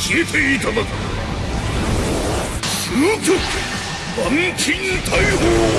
消えていただく。究極万金大砲